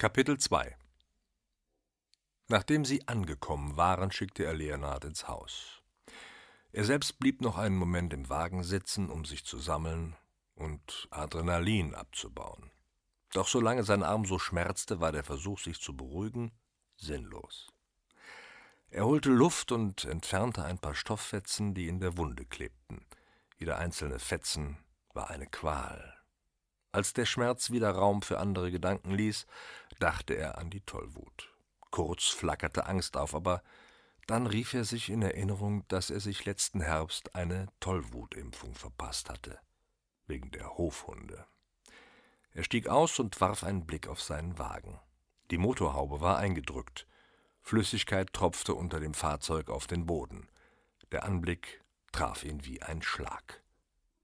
Kapitel 2 Nachdem sie angekommen waren, schickte er Leonard ins Haus. Er selbst blieb noch einen Moment im Wagen sitzen, um sich zu sammeln und Adrenalin abzubauen. Doch solange sein Arm so schmerzte, war der Versuch, sich zu beruhigen, sinnlos. Er holte Luft und entfernte ein paar Stofffetzen, die in der Wunde klebten. Jeder einzelne Fetzen war eine Qual. Als der Schmerz wieder Raum für andere Gedanken ließ, dachte er an die Tollwut. Kurz flackerte Angst auf, aber dann rief er sich in Erinnerung, dass er sich letzten Herbst eine Tollwutimpfung verpasst hatte, wegen der Hofhunde. Er stieg aus und warf einen Blick auf seinen Wagen. Die Motorhaube war eingedrückt. Flüssigkeit tropfte unter dem Fahrzeug auf den Boden. Der Anblick traf ihn wie ein Schlag.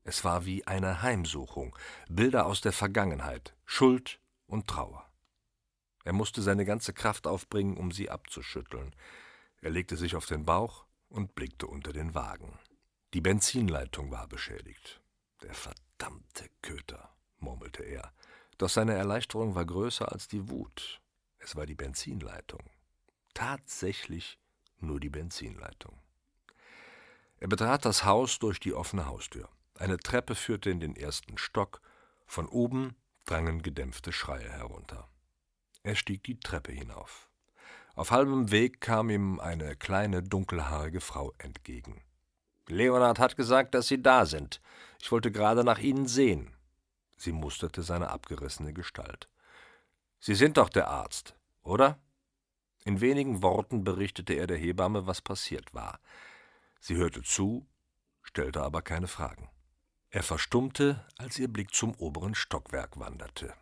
Es war wie eine Heimsuchung, Bilder aus der Vergangenheit, Schuld und Trauer. Er musste seine ganze Kraft aufbringen, um sie abzuschütteln. Er legte sich auf den Bauch und blickte unter den Wagen. Die Benzinleitung war beschädigt. Der verdammte Köter, murmelte er. Doch seine Erleichterung war größer als die Wut. Es war die Benzinleitung. Tatsächlich nur die Benzinleitung. Er betrat das Haus durch die offene Haustür. Eine Treppe führte in den ersten Stock, von oben drangen gedämpfte Schreie herunter. Er stieg die Treppe hinauf. Auf halbem Weg kam ihm eine kleine, dunkelhaarige Frau entgegen. Leonard hat gesagt, dass Sie da sind. Ich wollte gerade nach Ihnen sehen. Sie musterte seine abgerissene Gestalt. Sie sind doch der Arzt, oder? In wenigen Worten berichtete er der Hebamme, was passiert war. Sie hörte zu, stellte aber keine Fragen. Er verstummte, als ihr Blick zum oberen Stockwerk wanderte.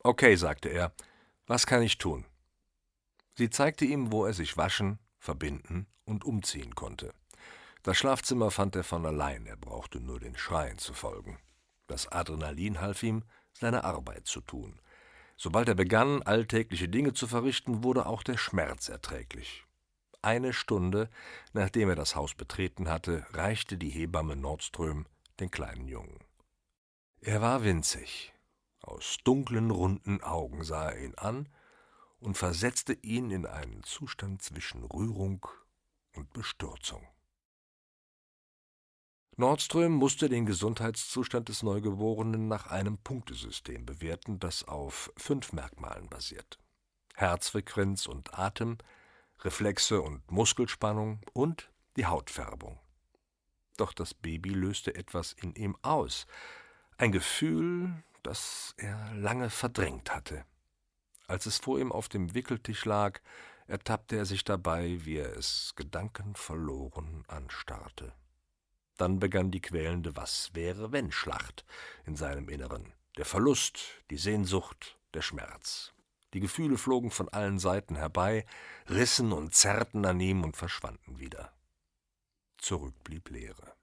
Okay, sagte er, was kann ich tun? Sie zeigte ihm, wo er sich waschen, verbinden und umziehen konnte. Das Schlafzimmer fand er von allein, er brauchte nur den Schreien zu folgen. Das Adrenalin half ihm, seine Arbeit zu tun. Sobald er begann, alltägliche Dinge zu verrichten, wurde auch der Schmerz erträglich. Eine Stunde, nachdem er das Haus betreten hatte, reichte die Hebamme Nordström den kleinen Jungen. Er war winzig. Aus dunklen, runden Augen sah er ihn an und versetzte ihn in einen Zustand zwischen Rührung und Bestürzung. Nordström musste den Gesundheitszustand des Neugeborenen nach einem Punktesystem bewerten, das auf fünf Merkmalen basiert. Herzfrequenz und Atem, Reflexe und Muskelspannung und die Hautfärbung. Doch das Baby löste etwas in ihm aus, ein Gefühl, das er lange verdrängt hatte. Als es vor ihm auf dem Wickeltisch lag, ertappte er sich dabei, wie er es gedankenverloren anstarrte. Dann begann die quälende Was wäre wenn Schlacht in seinem Inneren. Der Verlust, die Sehnsucht, der Schmerz. Die Gefühle flogen von allen Seiten herbei, rissen und zerrten an ihm und verschwanden wieder zurück blieb Leere.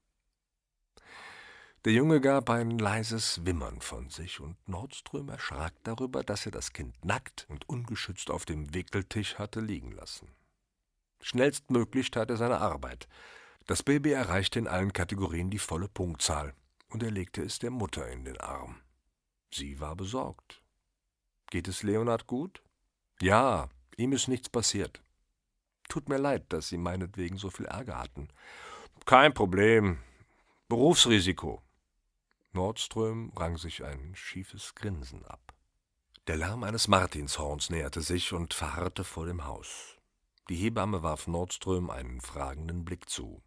Der Junge gab ein leises Wimmern von sich, und Nordström erschrak darüber, dass er das Kind nackt und ungeschützt auf dem Wickeltisch hatte liegen lassen. Schnellstmöglich tat er seine Arbeit. Das Baby erreichte in allen Kategorien die volle Punktzahl, und er legte es der Mutter in den Arm. Sie war besorgt. Geht es Leonard gut? Ja, ihm ist nichts passiert. Tut mir leid, dass Sie meinetwegen so viel Ärger hatten. Kein Problem. Berufsrisiko. Nordström rang sich ein schiefes Grinsen ab. Der Lärm eines Martinshorns näherte sich und verharrte vor dem Haus. Die Hebamme warf Nordström einen fragenden Blick zu.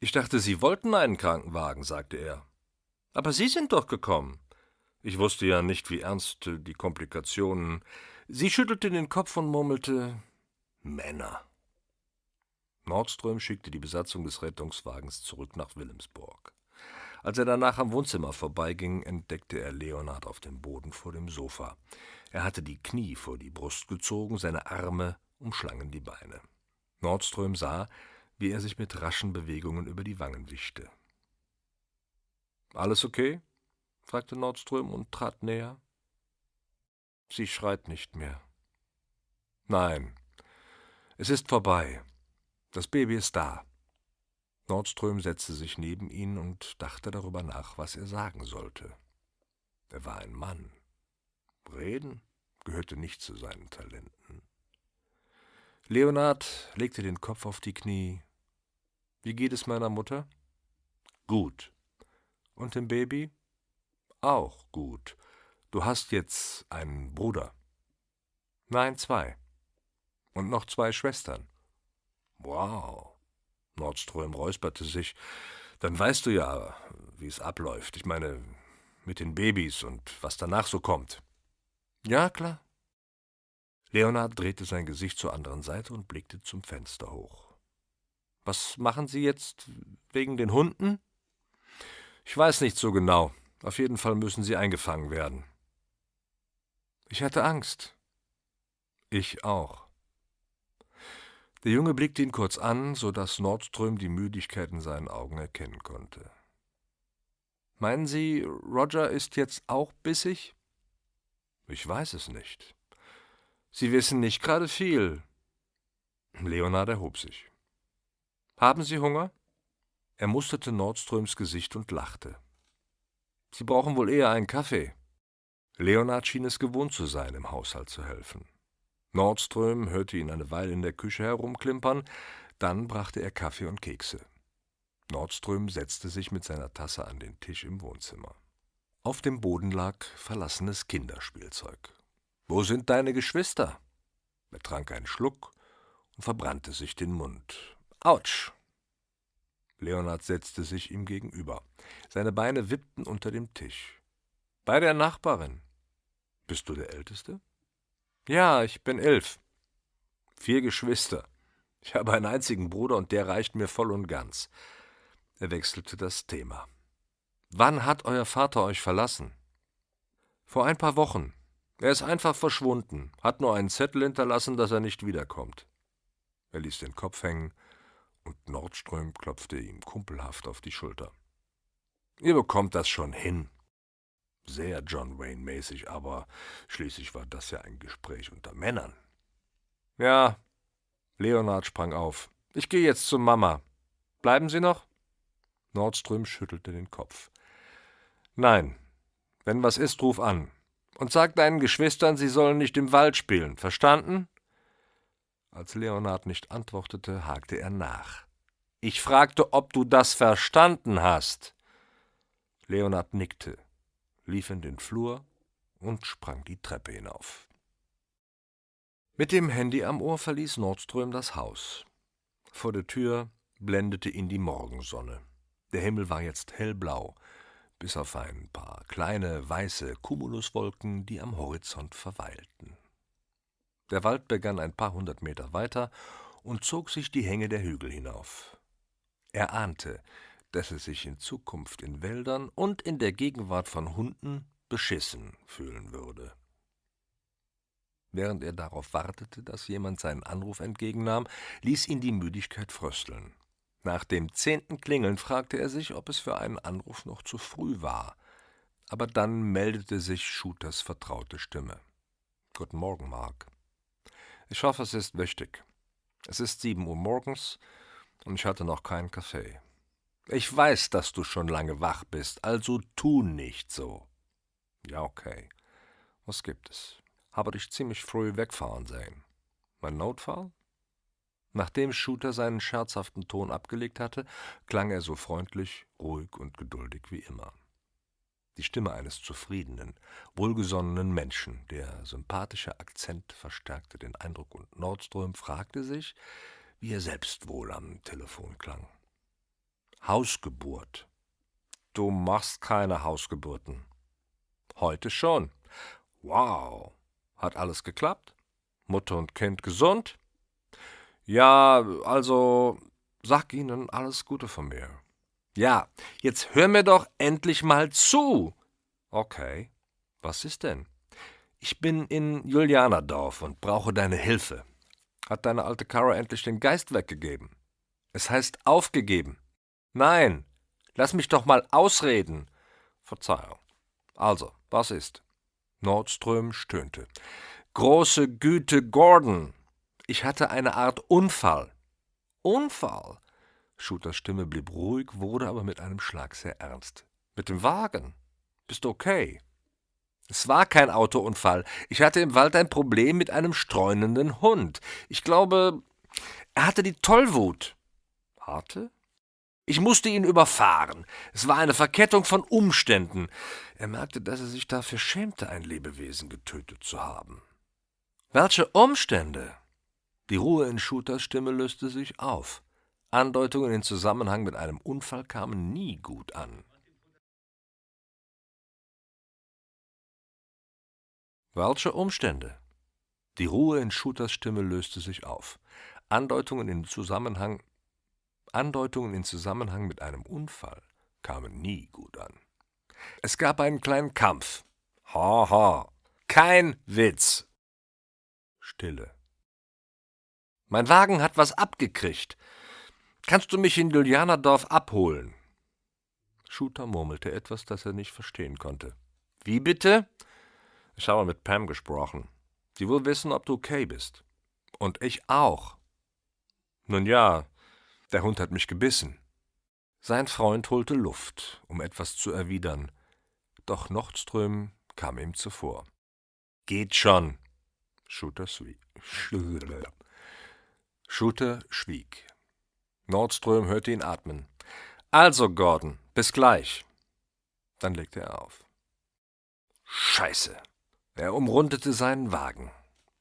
Ich dachte, Sie wollten einen Krankenwagen, sagte er. Aber Sie sind doch gekommen. Ich wusste ja nicht, wie ernst die Komplikationen. Sie schüttelte den Kopf und murmelte Männer. Nordström schickte die Besatzung des Rettungswagens zurück nach Wilhelmsburg. Als er danach am Wohnzimmer vorbeiging, entdeckte er Leonard auf dem Boden vor dem Sofa. Er hatte die Knie vor die Brust gezogen, seine Arme umschlangen die Beine. Nordström sah, wie er sich mit raschen Bewegungen über die Wangen wischte. Alles okay? fragte Nordström und trat näher. Sie schreit nicht mehr. Nein, es ist vorbei. Das Baby ist da. Nordström setzte sich neben ihn und dachte darüber nach, was er sagen sollte. Er war ein Mann. Reden gehörte nicht zu seinen Talenten. Leonard legte den Kopf auf die Knie. Wie geht es meiner Mutter? Gut. Und dem Baby? Auch gut. Du hast jetzt einen Bruder. Nein, zwei. Und noch zwei Schwestern. Wow. Nordström räusperte sich. Dann weißt du ja, wie es abläuft. Ich meine, mit den Babys und was danach so kommt. Ja, klar. Leonard drehte sein Gesicht zur anderen Seite und blickte zum Fenster hoch. Was machen Sie jetzt wegen den Hunden? Ich weiß nicht so genau. Auf jeden Fall müssen sie eingefangen werden. Ich hatte Angst. Ich auch. Der Junge blickte ihn kurz an, so dass Nordström die Müdigkeit in seinen Augen erkennen konnte. Meinen Sie, Roger ist jetzt auch bissig? Ich weiß es nicht. Sie wissen nicht gerade viel. Leonard erhob sich. Haben Sie Hunger? Er musterte Nordströms Gesicht und lachte. Sie brauchen wohl eher einen Kaffee. Leonard schien es gewohnt zu sein, im Haushalt zu helfen. Nordström hörte ihn eine Weile in der Küche herumklimpern, dann brachte er Kaffee und Kekse. Nordström setzte sich mit seiner Tasse an den Tisch im Wohnzimmer. Auf dem Boden lag verlassenes Kinderspielzeug. Wo sind deine Geschwister? Er trank einen Schluck und verbrannte sich den Mund. Autsch! Leonard setzte sich ihm gegenüber. Seine Beine wippten unter dem Tisch. Bei der Nachbarin. Bist du der Älteste? Ja, ich bin elf. Vier Geschwister. Ich habe einen einzigen Bruder und der reicht mir voll und ganz. Er wechselte das Thema. Wann hat euer Vater euch verlassen? Vor ein paar Wochen. Er ist einfach verschwunden, hat nur einen Zettel hinterlassen, dass er nicht wiederkommt. Er ließ den Kopf hängen und Nordström klopfte ihm kumpelhaft auf die Schulter. Ihr bekommt das schon hin. Sehr John Wayne-mäßig, aber schließlich war das ja ein Gespräch unter Männern. Ja, Leonard sprang auf. Ich gehe jetzt zu Mama. Bleiben Sie noch? Nordström schüttelte den Kopf. Nein, wenn was ist, ruf an. Und sag deinen Geschwistern, sie sollen nicht im Wald spielen. Verstanden? Als Leonard nicht antwortete, hakte er nach. Ich fragte, ob du das verstanden hast. Leonard nickte, lief in den Flur und sprang die Treppe hinauf. Mit dem Handy am Ohr verließ Nordström das Haus. Vor der Tür blendete ihn die Morgensonne. Der Himmel war jetzt hellblau, bis auf ein paar kleine weiße Cumuluswolken, die am Horizont verweilten. Der Wald begann ein paar hundert Meter weiter und zog sich die Hänge der Hügel hinauf. Er ahnte, dass er sich in Zukunft in Wäldern und in der Gegenwart von Hunden beschissen fühlen würde. Während er darauf wartete, dass jemand seinen Anruf entgegennahm, ließ ihn die Müdigkeit frösteln. Nach dem zehnten Klingeln fragte er sich, ob es für einen Anruf noch zu früh war. Aber dann meldete sich Shooters vertraute Stimme. Guten Morgen, Mark. Ich hoffe, es ist wichtig. Es ist sieben Uhr morgens und ich hatte noch keinen Kaffee. Ich weiß, dass du schon lange wach bist, also tu nicht so. Ja, okay. Was gibt es? Habe dich ziemlich früh wegfahren sehen. Mein Notfall? Nachdem Shooter seinen scherzhaften Ton abgelegt hatte, klang er so freundlich, ruhig und geduldig wie immer die Stimme eines zufriedenen, wohlgesonnenen Menschen. Der sympathische Akzent verstärkte den Eindruck, und Nordström fragte sich, wie er selbst wohl am Telefon klang. Hausgeburt. Du machst keine Hausgeburten. Heute schon. Wow. Hat alles geklappt? Mutter und Kind gesund? Ja, also sag ihnen alles Gute von mir. Ja, jetzt hör mir doch endlich mal zu. Okay, was ist denn? Ich bin in Julianerdorf und brauche deine Hilfe. Hat deine alte Kara endlich den Geist weggegeben? Es heißt aufgegeben. Nein, lass mich doch mal ausreden. Verzeihung. Also, was ist? Nordström stöhnte. Große Güte, Gordon. Ich hatte eine Art Unfall. Unfall? Shooters Stimme blieb ruhig, wurde aber mit einem Schlag sehr ernst. Mit dem Wagen? Bist okay? Es war kein Autounfall. Ich hatte im Wald ein Problem mit einem streunenden Hund. Ich glaube, er hatte die Tollwut. Hatte? Ich musste ihn überfahren. Es war eine Verkettung von Umständen. Er merkte, dass er sich dafür schämte, ein Lebewesen getötet zu haben. Welche Umstände? Die Ruhe in Shooters Stimme löste sich auf. Andeutungen in Zusammenhang mit einem Unfall kamen nie gut an. Welche Umstände? Die Ruhe in Shooters Stimme löste sich auf. Andeutungen in Zusammenhang Andeutungen in Zusammenhang mit einem Unfall kamen nie gut an. Es gab einen kleinen Kampf. Ha ha. Kein Witz. Stille. Mein Wagen hat was abgekriegt. Kannst du mich in Julianerdorf abholen? Shooter murmelte etwas, das er nicht verstehen konnte. Wie bitte? Ich habe mit Pam gesprochen. Sie will wissen, ob du okay bist. Und ich auch. Nun ja, der Hund hat mich gebissen. Sein Freund holte Luft, um etwas zu erwidern, doch Nordström kam ihm zuvor. Geht schon. Shooter schwieg. Shooter schwieg. Nordström hörte ihn atmen. Also, Gordon, bis gleich. Dann legte er auf. Scheiße. Er umrundete seinen Wagen.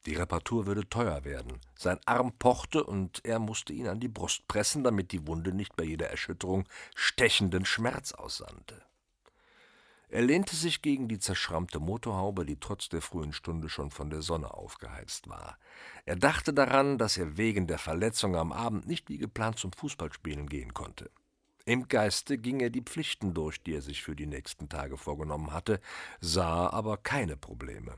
Die Reparatur würde teuer werden. Sein Arm pochte und er musste ihn an die Brust pressen, damit die Wunde nicht bei jeder Erschütterung stechenden Schmerz aussandte. Er lehnte sich gegen die zerschrammte Motorhaube, die trotz der frühen Stunde schon von der Sonne aufgeheizt war. Er dachte daran, dass er wegen der Verletzung am Abend nicht wie geplant zum Fußballspielen gehen konnte. Im Geiste ging er die Pflichten durch, die er sich für die nächsten Tage vorgenommen hatte, sah aber keine Probleme.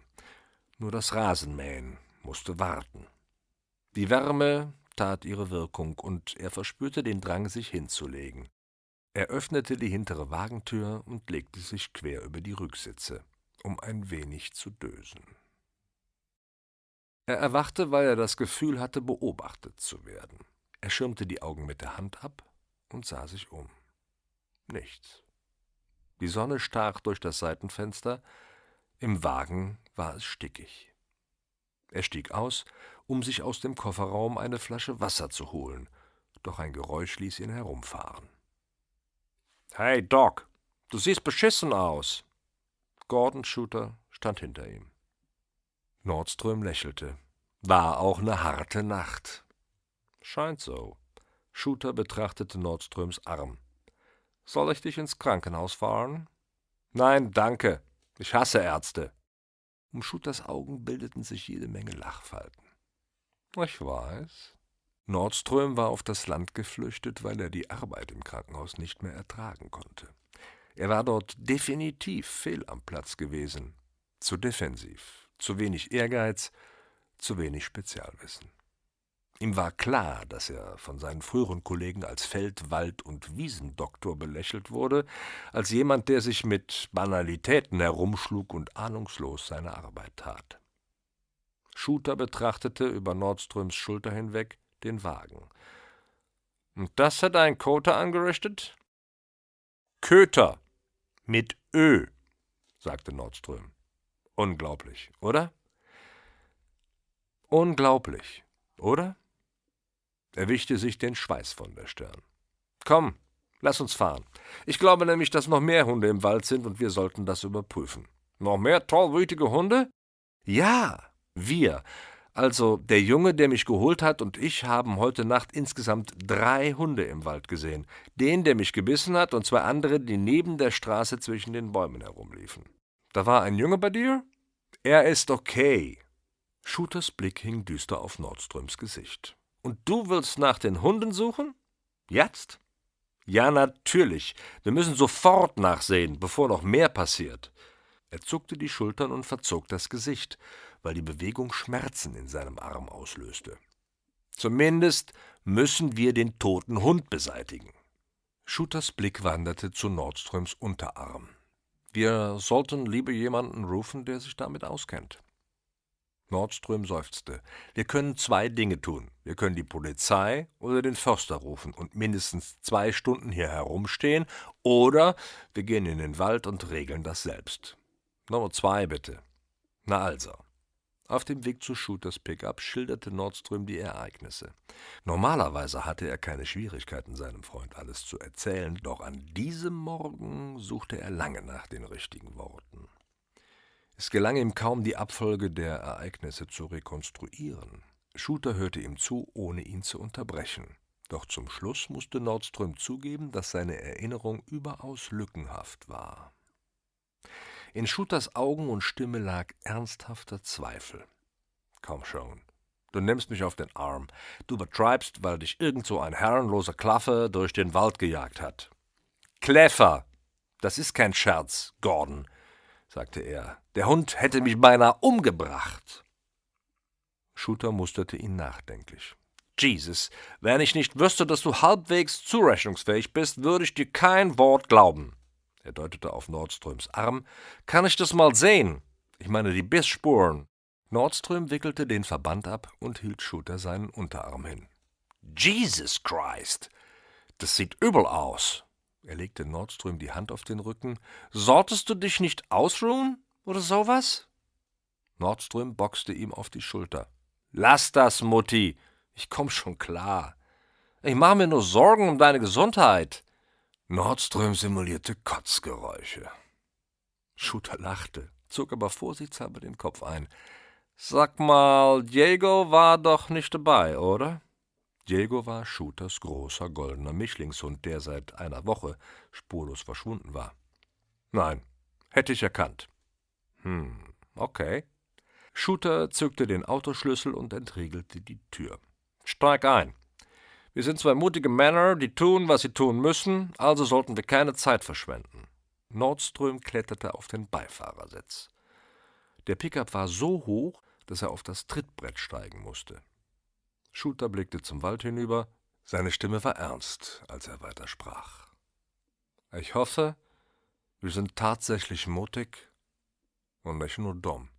Nur das Rasenmähen musste warten. Die Wärme tat ihre Wirkung, und er verspürte den Drang, sich hinzulegen. Er öffnete die hintere Wagentür und legte sich quer über die Rücksitze, um ein wenig zu dösen. Er erwachte, weil er das Gefühl hatte, beobachtet zu werden. Er schirmte die Augen mit der Hand ab und sah sich um. Nichts. Die Sonne stach durch das Seitenfenster, im Wagen war es stickig. Er stieg aus, um sich aus dem Kofferraum eine Flasche Wasser zu holen, doch ein Geräusch ließ ihn herumfahren. Hey, Doc, du siehst beschissen aus. Gordon Shooter stand hinter ihm. Nordström lächelte. War auch ne harte Nacht. Scheint so. Shooter betrachtete Nordströms Arm. Soll ich dich ins Krankenhaus fahren? Nein, danke. Ich hasse Ärzte. Um Shooters Augen bildeten sich jede Menge Lachfalten. Ich weiß. Nordström war auf das Land geflüchtet, weil er die Arbeit im Krankenhaus nicht mehr ertragen konnte. Er war dort definitiv fehl am Platz gewesen. Zu defensiv, zu wenig Ehrgeiz, zu wenig Spezialwissen. Ihm war klar, dass er von seinen früheren Kollegen als Feld-, Wald- und Wiesendoktor belächelt wurde, als jemand, der sich mit Banalitäten herumschlug und ahnungslos seine Arbeit tat. Shooter betrachtete über Nordströms Schulter hinweg den Wagen. Und das hat ein Koter angerichtet? Köter. Mit Ö, sagte Nordström. Unglaublich, oder? Unglaublich, oder? Er wischte sich den Schweiß von der Stirn. Komm, lass uns fahren. Ich glaube nämlich, dass noch mehr Hunde im Wald sind und wir sollten das überprüfen. Noch mehr tollwütige Hunde? Ja, wir. Also, der Junge, der mich geholt hat, und ich haben heute Nacht insgesamt drei Hunde im Wald gesehen. Den, der mich gebissen hat, und zwei andere, die neben der Straße zwischen den Bäumen herumliefen. Da war ein Junge bei dir? Er ist okay. Shooters Blick hing düster auf Nordströms Gesicht. Und du willst nach den Hunden suchen? Jetzt? Ja, natürlich. Wir müssen sofort nachsehen, bevor noch mehr passiert. Er zuckte die Schultern und verzog das Gesicht weil die Bewegung Schmerzen in seinem Arm auslöste. Zumindest müssen wir den toten Hund beseitigen. Shooters Blick wanderte zu Nordströms Unterarm. Wir sollten lieber jemanden rufen, der sich damit auskennt. Nordström seufzte. Wir können zwei Dinge tun. Wir können die Polizei oder den Förster rufen und mindestens zwei Stunden hier herumstehen, oder wir gehen in den Wald und regeln das selbst. Nummer zwei, bitte. Na also. Auf dem Weg zu Shooters Pickup schilderte Nordström die Ereignisse. Normalerweise hatte er keine Schwierigkeiten, seinem Freund alles zu erzählen, doch an diesem Morgen suchte er lange nach den richtigen Worten. Es gelang ihm kaum, die Abfolge der Ereignisse zu rekonstruieren. Shooter hörte ihm zu, ohne ihn zu unterbrechen. Doch zum Schluss musste Nordström zugeben, dass seine Erinnerung überaus lückenhaft war. In Shooters Augen und Stimme lag ernsthafter Zweifel. Komm schon, du nimmst mich auf den Arm. Du übertreibst, weil dich irgend so ein herrenloser Klaffe durch den Wald gejagt hat. Kläffer! Das ist kein Scherz, Gordon, sagte er. Der Hund hätte mich beinahe umgebracht. Shooter musterte ihn nachdenklich. Jesus, wenn ich nicht wüsste, dass du halbwegs zurechnungsfähig bist, würde ich dir kein Wort glauben er deutete auf Nordströms Arm, kann ich das mal sehen? Ich meine die Bissspuren. Nordström wickelte den Verband ab und hielt Shooter seinen Unterarm hin. Jesus Christ! Das sieht übel aus. Er legte Nordström die Hand auf den Rücken. Solltest du dich nicht ausruhen oder sowas? Nordström boxte ihm auf die Schulter. Lass das, Mutti. Ich komm schon klar. Ich mache mir nur Sorgen um deine Gesundheit. Nordström simulierte Kotzgeräusche. Shooter lachte, zog aber vorsichtshalber den Kopf ein. Sag mal, Diego war doch nicht dabei, oder? Diego war Shooters großer goldener Mischlingshund, der seit einer Woche spurlos verschwunden war. Nein, hätte ich erkannt. Hm, okay. Shooter zückte den Autoschlüssel und entriegelte die Tür. Steig ein. Wir sind zwei mutige Männer, die tun, was sie tun müssen, also sollten wir keine Zeit verschwenden. Nordström kletterte auf den Beifahrersitz. Der Pickup war so hoch, dass er auf das Trittbrett steigen musste. Schulter blickte zum Wald hinüber. Seine Stimme war ernst, als er weitersprach. Ich hoffe, wir sind tatsächlich mutig und nicht nur dumm.